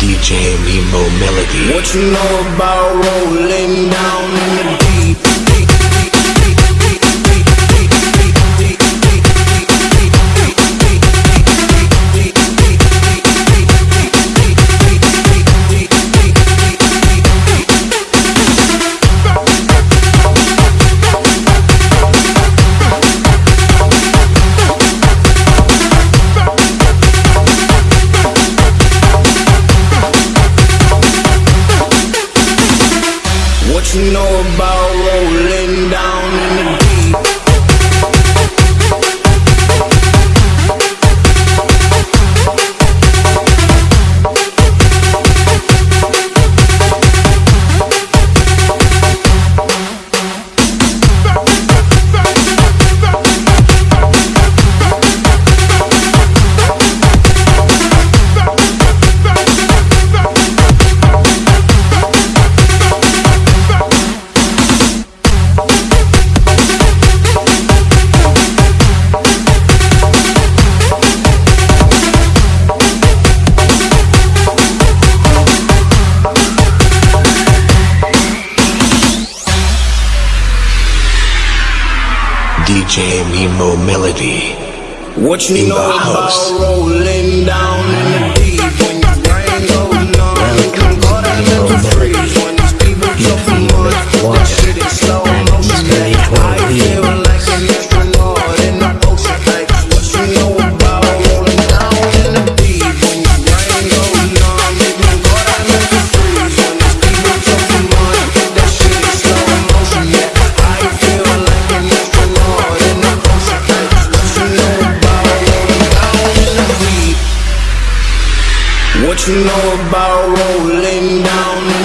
DJ Nemo Melody. What you know about rolling down in the DJ Mimo Melody. What you in know the about house. rolling down? you know about rolling down.